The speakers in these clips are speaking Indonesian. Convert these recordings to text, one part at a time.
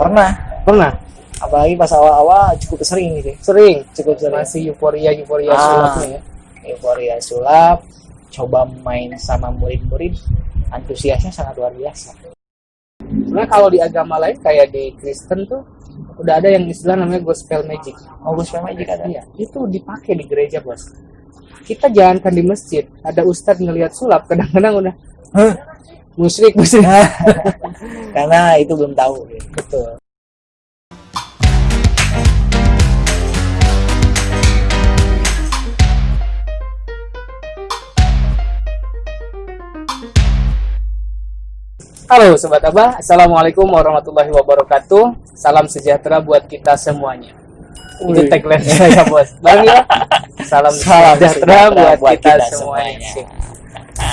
pernah Pernah? apalagi pas awal-awal cukup sering gitu Sering? cukup sering Masih euforia-euforia Ah. sulapnya ya? euforia sulap coba main sama murid-murid antusiasnya sangat luar biasa Sebenarnya kalau di agama lain kayak di Kristen tuh udah ada yang istilah namanya gospel magic. oh gospel magic ada Iya, itu dipakai di gereja, Bos. Kita jalankan di masjid, ada ustadz ngelihat sulap, kadang-kadang udah Hah? Musyrik, musyrik. karena itu belum tahu. Betul. Halo Sobat Abah, Assalamualaikum warahmatullahi wabarakatuh Salam sejahtera buat kita semuanya Itu Wih. tagline saya bos Bang ya Salam, Salam sejahtera, sejahtera buat, kita, semuanya, Sip.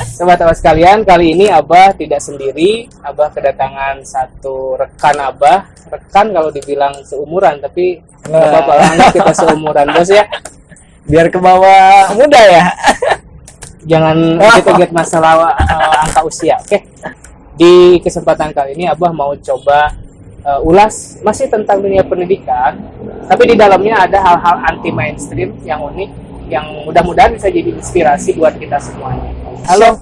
Sobat Abah sekalian, kali ini Abah tidak sendiri Abah kedatangan satu rekan Abah Rekan kalau dibilang seumuran Tapi nggak Nah. apa-apa lah, kita seumuran bos ya biar ke bawah muda ya jangan get-get masalah uh, angka usia. Oke. Di kesempatan kali ini Abah mau coba uh, ulas masih tentang dunia pendidikan, tapi di dalamnya ada hal-hal anti mainstream yang unik yang mudah-mudahan bisa jadi inspirasi buat kita semuanya. Halo.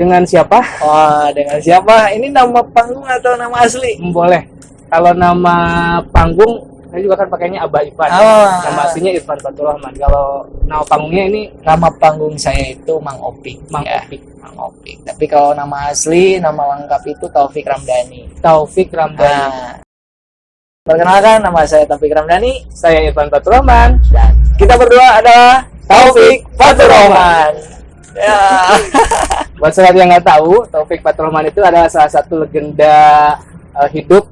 Dengan siapa? wah dengan siapa ini nama panggung atau nama asli Boleh. Kalau nama panggung saya juga kan pakainya Abah Ivan. Oh. Nama aslinya Irfan Fatur Rahman. Kalau nama panggungnya ini nama panggung saya itu Mang Opik Mang ya. Opik. Mang Opik tapi kalau nama asli nama lengkap itu Taufik Ramdhani Taufik Ramdhani. nah perkenalkan nama saya Taufik Ramdhani Saya Irfan Fatur Rahman. dan kita berdua adalah Taufik Fatur Rahman ya Buat sobat yang nggak tahu, Taufik Fatur Rahman itu adalah salah satu legenda uh, hidup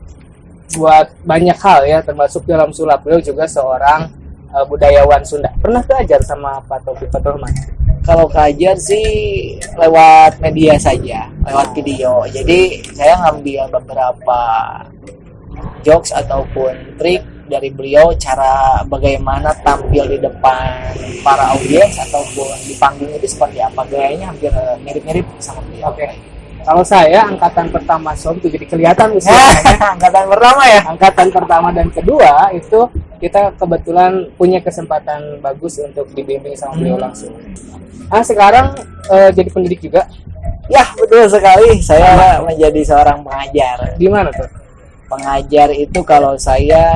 buat banyak hal ya, termasuk dalam sulap beliau juga seorang uh, budayawan Sunda. Pernah belajar sama Pak Taufik Fatur Rahman? kalau kajian sih lewat media saja lewat video jadi saya ngambil beberapa jokes ataupun trik dari beliau cara bagaimana tampil di depan para audiens ataupun di panggung itu seperti apa gayanya hampir mirip-mirip sama beliau Oke. Kalau saya angkatan pertama SOM itu jadi kelihatan usia. angkatan pertama ya angkatan pertama dan kedua itu kita kebetulan punya kesempatan bagus untuk dibimbing sama beliau langsung. Ah sekarang eh, jadi pendidik juga. ya betul sekali saya menjadi seorang pengajar Di mana tuh? Pengajar itu kalau saya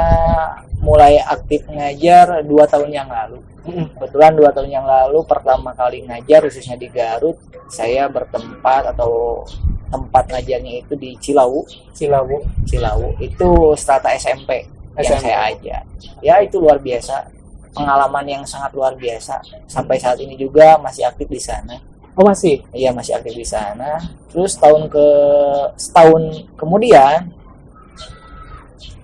mulai aktif ngajar dua tahun yang lalu. Kebetulan dua tahun yang lalu pertama kali ngajar khususnya di Garut saya bertempat atau tempat ngajarnya itu di Cilawu. Cilawu. Cilawu. Itu strata SMP yang SMP. saya ajar. Ya itu luar biasa. Pengalaman yang sangat luar biasa. Sampai saat ini juga masih aktif di sana. Oh masih. iya masih aktif di sana. Terus tahun ke setahun kemudian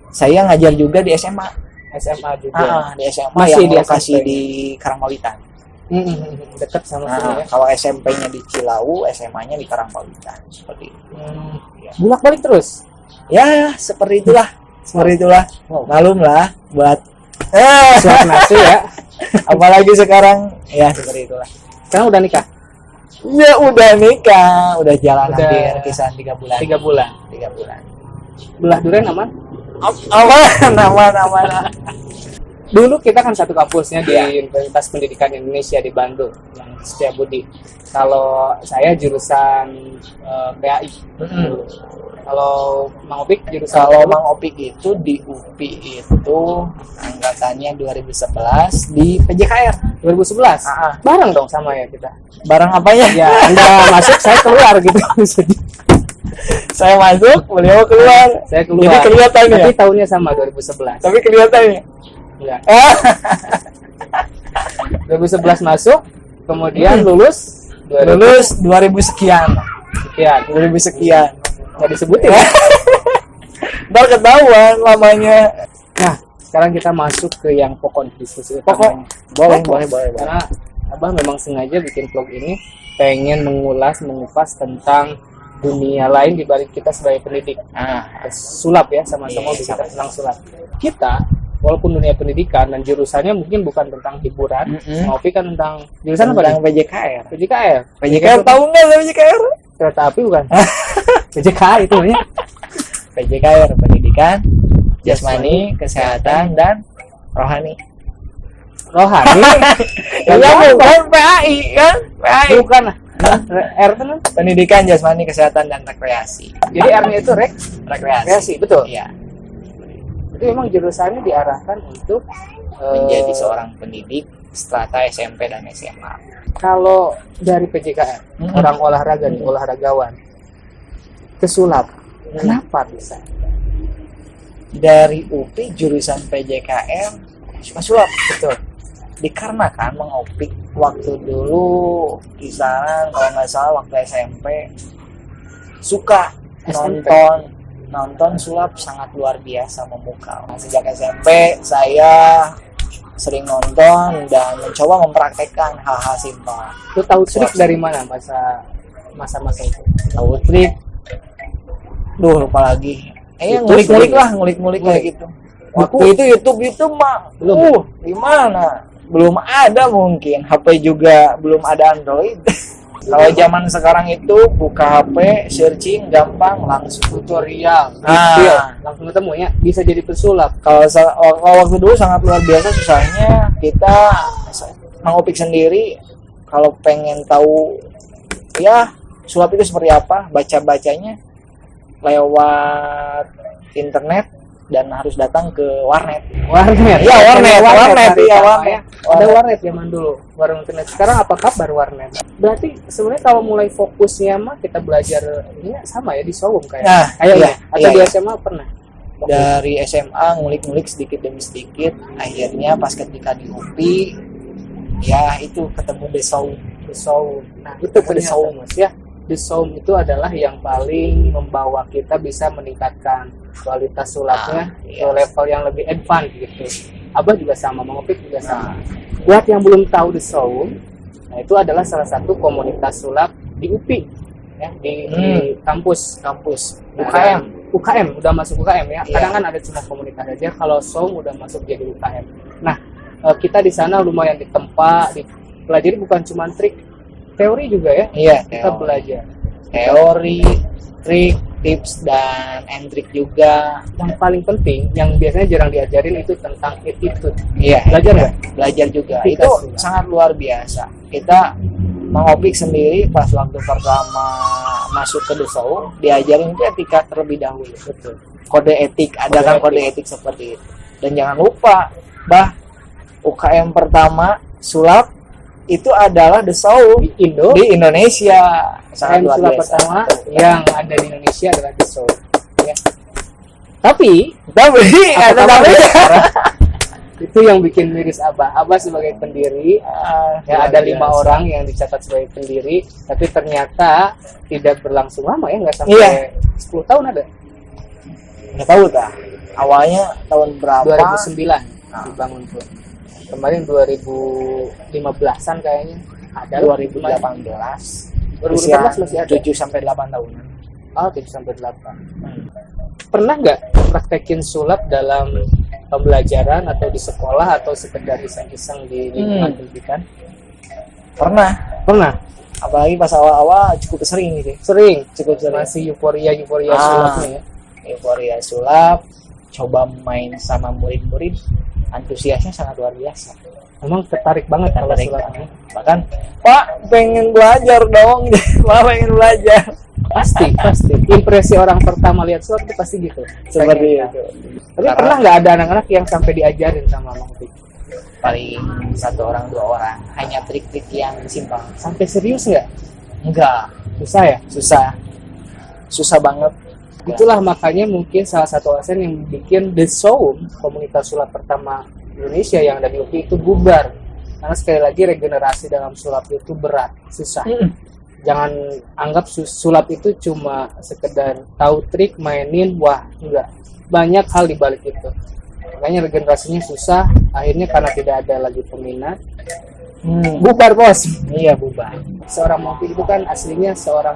saya ngajar juga di SMA SMA juga. Ah, di SMA Masih yang di lokasi SMP. di Karangpawitan Mm-mm. Dekat sama sini Nah, ya. kalau SMP-nya di Cilawu, SMA-nya di Karangpawitan. Seperti itu. Hmm. Ya. Bulak balik terus. Ya, seperti itulah. Seperti itulah. Wow. Malum lah buat eh, Suap nasi ya. apalagi sekarang ya seperti itulah. Sekarang udah nikah Ya udah nikah, udah jalan Udah. hampir kisaran tiga bulan. tiga bulan. Tiga bulan. Belah durian aman? Apa nama nama? Dulu kita kan satu kampusnya di Iya. Universitas Pendidikan Indonesia di Bandung yang Setiabudi. Kalau saya jurusan eh, PAI. Kalau Mang Opik jurusan Kalau apa? Mang Opik itu di UPI itu angkatannya 2011 di PJKR. 2011. Ah, ah. Bareng dong sama ya kita. Barang apanya? Ya, Anda masuk, saya keluar gitu. saya masuk, beliau keluar. saya keluar. Jadi kelihatan ya? Tapi tahunnya sama 2011. Tapi kelihatannya. Ya. Ah, 2011 masuk, kemudian lulus 2000 lulus 2000 sekian. sekian. 2000 sekian. Nggak disebutin ya. Ntar ketahuan lamanya. Nah, sekarang kita masuk ke yang pokok diskusi Pokok. Boleh, Pokok. boleh, boleh, boleh. Karena Abah memang sengaja bikin vlog ini pengen mengulas, mengupas tentang dunia lain di balik kita sebagai pendidik. Nah, Sulap ya, sama-sama Iya, sama-sama. tentang sulap. Kita walaupun dunia pendidikan dan jurusannya mungkin bukan tentang hiburan, Mm-mm. Ngopi kan tentang jurusan apa tentang? PJKR. PJKR. PJKR tahu nggak PJKR? Kereta api bukan? PJK itu ya. PJKR pendidikan jasmani kesehatan dan rohani rohani iya bukan PAI kan PAI bukan lah R itu kan pendidikan jasmani kesehatan dan rekreasi. Jadi R nya itu rek? Rekreasi. Rekreasi betul? Iya. Itu memang jurusannya diarahkan untuk eh, menjadi seorang pendidik strata SMP dan SMA kalau dari PJKR Mm-mm. orang olahraga nih olahragawan kesulap kenapa bisa? Dari UPI jurusan PJKM suka sulap betul dikarenakan mengopik waktu dulu kisaran kalau nggak salah waktu SMP suka SMP. nonton nonton sulap sangat luar biasa memukau sejak SMP saya sering nonton dan mencoba mempraktekkan hal-hal simpel. Lu tahu trik dari mana masa masa-masa itu? Tahu trik? Duh lupa lagi. Eh ngulik-ngulik lah ngulik-ngulik kayak gitu. Waktu itu YouTube itu mah Belum. uh gimana belum ada mungkin. HP juga belum ada Android. Kalau zaman sekarang itu buka HP searching gampang langsung tutorial. Ah. video langsung ketemu ya. Bisa jadi pesulap. Kalau kalau waktu dulu sangat luar biasa susahnya kita mengupik sendiri. Kalau pengen tahu ya sulap itu seperti apa baca bacanya lewat internet dan harus datang ke warnet. Warnet? Iya, warnet, warnet, iya, warnet. ya. ada warnet. zaman dulu warung internet. Sekarang apa kabar warnet? Berarti sebenarnya kalau mulai fokusnya mah kita belajar ini sama ya di showroom kayak. Nah, kayaknya iya, atau iya, di iya. SMA pernah? Dari SMA ngulik-ngulik sedikit demi sedikit akhirnya pas ketika di UPI ya itu ketemu the sound nah itu Sound. mas ya the sound itu adalah yang paling membawa kita bisa meningkatkan kualitas sulapnya Ah, ke yes. level yang lebih advance gitu. Abah juga sama mengopik juga sama. Nah. Buat yang belum tahu the sound nah itu adalah salah satu komunitas sulap di UPI ya di, di kampus. Kampus. Nah, UKM UKM udah masuk UKM ya. Iya. kadang kan ada cuma komunitas aja. Kalau SOM udah masuk jadi UKM nah eh, kita di sana lumayan ditempa dipelajari bukan cuma trik teori juga ya? Iya kita teori. belajar. Teori trik tips dan and trik juga. Yang paling penting yang biasanya jarang diajarin itu tentang attitude iya. Belajar nggak? Belajar juga. Etika itu sulap. sangat luar biasa. Kita mengopik sendiri pas waktu pertama masuk ke Desau diajarin itu etika terlebih dahulu. Betul. Kode etik ada Kode kan etik. kode etik seperti itu. Dan jangan lupa bah UKM pertama sulap itu adalah Desau di Indo. di Indonesia. Sangat luar biasa. pertama yang ada di Indonesia adalah the SOM ya. tapi tapi ada tapi itu yang bikin miris Abah. Abah sebagai pendiri Ah, ya ada lima biasa. orang yang dicatat sebagai pendiri tapi ternyata tidak berlangsung lama ya nggak sampai Iya. 10 tahun ada. Nggak tahu tak awalnya tahun berapa? 2009 dibangun tuh kemarin 2015an kayaknya. Ada 2018 2018 masih ada. 7 sampai 8 tahunan oh 7 sampai 8 pernah nggak praktekin sulap dalam pembelajaran atau di sekolah atau sekedar iseng-iseng di lingkungan Hmm. pendidikan? Pernah. Pernah? Apalagi pas awal-awal cukup sering gitu. Sering? Cukup sering. Masih euforia euforia Ah. sulapnya ya? Euforia sulap coba main sama murid-murid antusiasnya sangat luar biasa. Memang tertarik banget kalau Tertarik. sulapnya bahkan pak pengen belajar dong. Pak pengen belajar. Pasti pasti. Impresi orang pertama lihat sulap itu pasti gitu. Seperti itu. tapi Karena- pernah nggak ada anak-anak yang sampai diajarin sama Mang paling satu orang dua orang. Hanya trik-trik yang simpel. Sampai serius nggak? Enggak. Susah ya? Susah. Susah banget itulah makanya mungkin salah satu alasan yang bikin The Soul komunitas sulap pertama Indonesia yang ada di UPI itu bubar. Karena sekali lagi regenerasi dalam sulap itu berat susah. Jangan anggap su- sulap itu cuma sekedar tahu trik mainin wah enggak. Banyak hal di balik itu. Makanya regenerasinya susah akhirnya karena tidak ada lagi peminat Hmm. bubar bos. Iya bubar. Seorang mopi itu kan aslinya seorang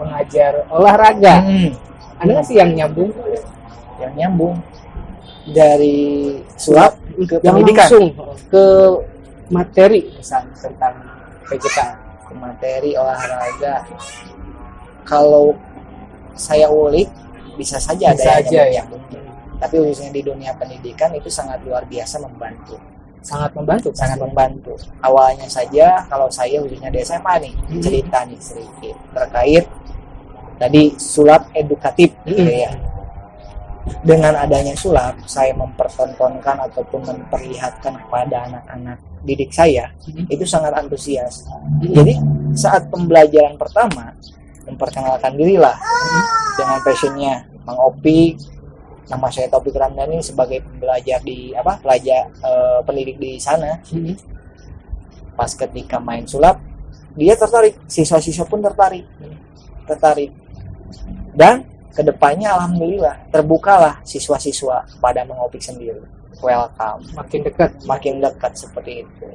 pengajar olahraga. Hmm. Ada nggak sih yang nyambung? Yang nyambung? Dari sulap ke yang pendidikan? langsung ke materi. Misalnya tentang PJK ke materi olahraga. Kalau saya ulik bisa saja ada Bisa yang aja ya. nyambung. Tapi khususnya di dunia pendidikan itu sangat luar biasa membantu. Sangat membantu? Sangat membantu. Awalnya saja kalau saya khususnya di SMA nih Hmm. cerita nih sedikit terkait tadi sulap edukatif gitu Hmm. ya. Dengan adanya sulap saya mempertontonkan ataupun memperlihatkan kepada anak-anak didik saya Hmm. itu sangat antusias. Jadi saat pembelajaran pertama memperkenalkan dirilah dengan passionnya. Mang Opik nama saya Taufik Ramdhani sebagai pembelajar di apa pelajar eh, pendidik di sana. Hmm. pas ketika main sulap dia tertarik. Siswa-siswa pun tertarik. Tertarik dan ke depannya alhamdulillah terbukalah siswa-siswa pada mengopik sendiri. Welcome. Makin dekat. Makin dekat seperti itu.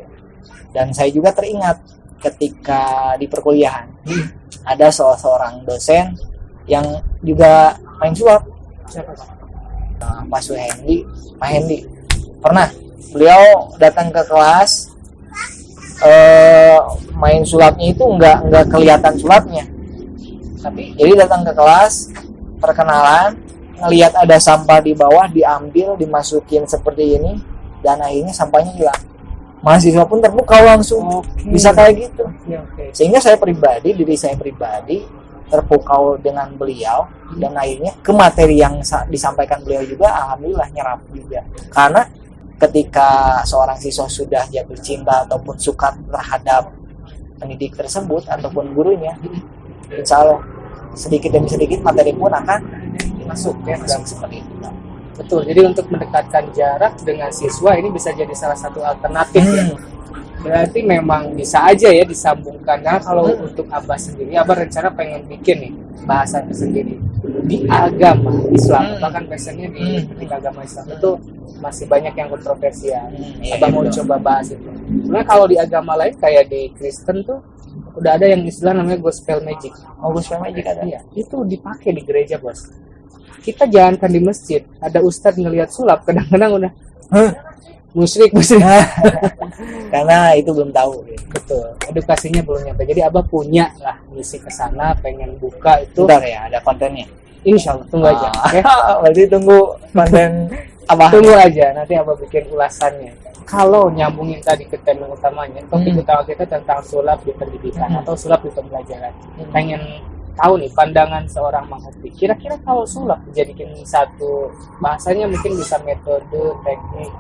Dan saya juga teringat ketika di perkuliahan ada salah seorang dosen yang juga main sulap siapa Pak? Nah, Pak Suhendi, Pak Hendi pernah beliau datang ke kelas eh, main sulapnya itu nggak nggak kelihatan sulapnya tapi jadi datang ke kelas perkenalan ngelihat ada sampah di bawah diambil dimasukin seperti ini dan akhirnya sampahnya hilang. Mahasiswa pun terbuka langsung. Oke. bisa kayak gitu. Oke, oke. sehingga saya pribadi diri saya pribadi terpukau dengan beliau dan akhirnya ke materi yang sa- disampaikan beliau juga alhamdulillah nyerap juga. Karena ketika seorang siswa sudah jatuh cinta ataupun suka terhadap pendidik tersebut ataupun gurunya insya Allah sedikit demi sedikit materi pun akan masuk ya masuk seperti itu betul jadi untuk mendekatkan jarak dengan siswa ini bisa jadi salah satu alternatif ya Hmm. berarti memang bisa aja ya disambungkan karena kalau Hmm. untuk abah sendiri abah rencana pengen bikin nih bahasan sendiri di agama Islam Hmm. bahkan biasanya di Hmm. agama Islam itu masih banyak yang kontroversial Hmm, iya, abah mau coba bahas itu sebenarnya kalau di agama lain kayak di Kristen tuh udah ada yang istilah namanya gospel magic. Oh gospel magic ada. Iya, itu dipakai di gereja bos. Kita jangankan di masjid ada ustadz ngelihat sulap kadang-kadang udah Hah? musyrik musyrik. Karena itu belum tahu. Betul. Edukasinya belum nyampe. Jadi abah punya lah misi ke sana pengen buka itu. Bentar ya ada kontennya? Insya Allah tunggu aja Ah, oke? berarti tunggu konten apa tunggu aja nanti abah bikin ulasannya kalau nyambungin tadi ke tema utamanya topik Hmm. utama kita tentang sulap di pendidikan Hmm. atau sulap di pembelajaran Hmm. pengen tahu nih pandangan seorang Upi kira-kira kalau sulap dijadikan satu bahasanya mungkin bisa metode teknik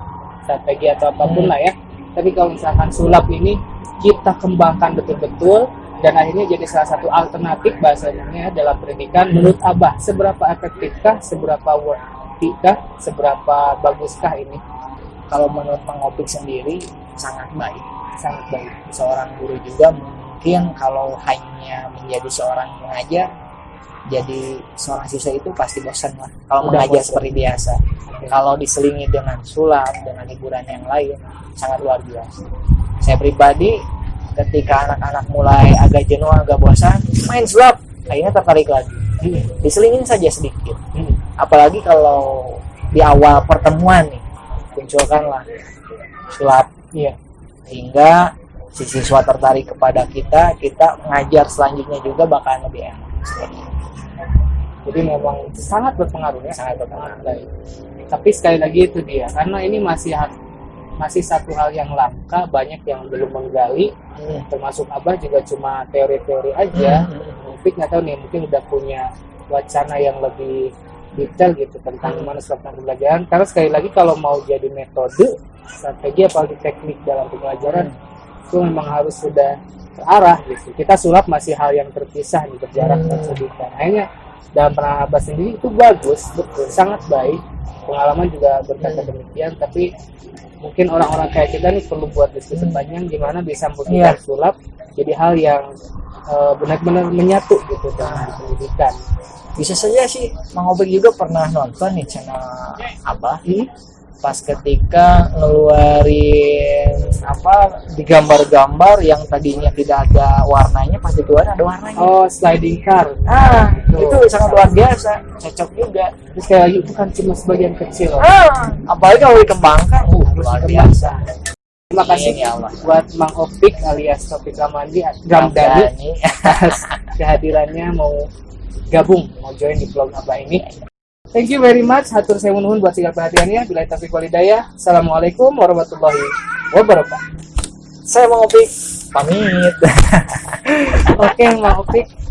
strategi atau apa pun Hmm. lah ya tapi kalau misalkan sulap ini kita kembangkan betul-betul dan akhirnya jadi salah satu alternatif bahasanya dalam pendidikan menurut Abah seberapa efektifkah seberapa worthykah seberapa baguskah ini kalau menurut pengopik sendiri sangat baik sangat baik. Seorang guru juga mungkin kalau hanya menjadi seorang pengajar jadi seorang siswa itu pasti bosan lah. Kalau Udah mengajar bosan. seperti biasa. Kalau diselingi dengan sulap dengan hiburan yang lain sangat luar biasa. Saya pribadi ketika anak-anak mulai agak jenuh agak bosan main sulap akhirnya tertarik lagi. Diselingin saja sedikit. Hmm. apalagi kalau di awal pertemuan nih munculkanlah sulap iya sehingga si siswa tertarik kepada kita kita ngajar selanjutnya juga bakalan lebih enak seperti itu. jadi memang sangat berpengaruh ya sangat berpengaruh baik. Tapi sekali lagi itu dia, karena ini masih masih satu hal yang langka, banyak yang belum menggali, Hmm. termasuk Abah juga cuma teori-teori aja. Hmm. Mungkin nggak tahu nih, mungkin udah punya wacana yang lebih detail gitu tentang Hmm. gimana strategi pembelajaran. Karena sekali lagi kalau mau jadi metode, strategi apalagi teknik dalam pembelajaran itu memang harus sudah terarah gitu. Kita sulap masih hal yang terpisah nih berjarak Hmm. tersedihkan. Akhirnya dalam pernah Abah sendiri itu bagus, betul, sangat baik. Pengalaman juga berkata Hmm. demikian, tapi mungkin orang-orang kayak kita nih perlu buat diskusi Hmm. panjang gimana bisa Iya. sulap jadi hal yang eh, benar-benar menyatu gitu dengan pendidikan. Bisa saja sih Mang Obek juga pernah nonton nih channel Abah Hmm? pas ketika ngeluarin apa di gambar-gambar yang tadinya tidak ada warnanya pas dikeluarin ada warnanya Oh, sliding car. ah Betul. itu sangat luar biasa cocok juga Terus lagi itu kan cuma sebagian kecil. ah apalagi kalau dikembangkan uh, luar biasa Terima kasih ya Allah. buat Mang Opik alias Topik Ramandi Ramdhani. atas kehadirannya mau gabung mau join di vlog Abah ini. Thank you very much. Hatur saya nuhun buat segala perhatiannya bila taufiq walidayah assalamualaikum warahmatullahi wabarakatuh. Saya mau Opik. Pamit. oke Mang Opik